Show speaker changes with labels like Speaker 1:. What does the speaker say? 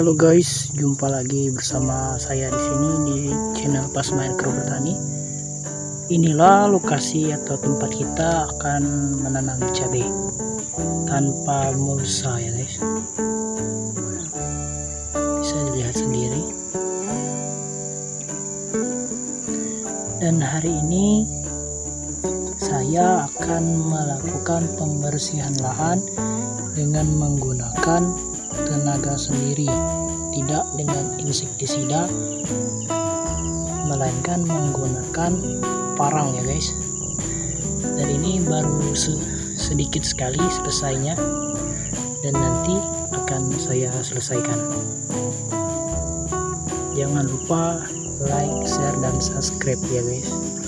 Speaker 1: guys, jumpa lagi bersama saya di sini di channel Pas Minecraft Bertani. Inilah lokasi atau tempat kita akan menanam cabai tanpa mulsa ya guys. Bisa dilihat sendiri. Dan hari ini saya akan melakukan pembersihan lahan dengan menggunakan tenaga sendiri tidak dengan insektisida melainkan menggunakan parang ya guys. Dan ini baru se sedikit sekali selesainya dan nanti akan saya selesaikan. Jangan lupa like share dan subscribe ya guys